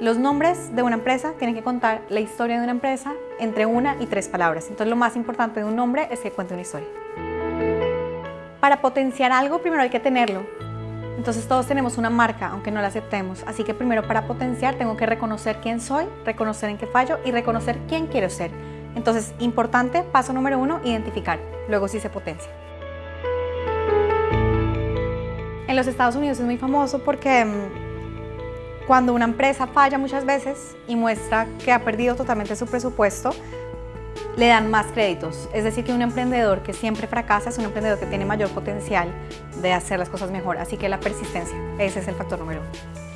Los nombres de una empresa tienen que contar la historia de una empresa entre una y tres palabras. Entonces lo más importante de un nombre es que cuente una historia. Para potenciar algo primero hay que tenerlo. Entonces todos tenemos una marca, aunque no la aceptemos. Así que primero para potenciar tengo que reconocer quién soy, reconocer en qué fallo y reconocer quién quiero ser. Entonces, importante, paso número uno, identificar. Luego sí se potencia. En los Estados Unidos es muy famoso porque mm, cuando una empresa falla muchas veces y muestra que ha perdido totalmente su presupuesto, le dan más créditos. Es decir, que un emprendedor que siempre fracasa es un emprendedor que tiene mayor potencial de hacer las cosas mejor. Así que la persistencia, ese es el factor número uno.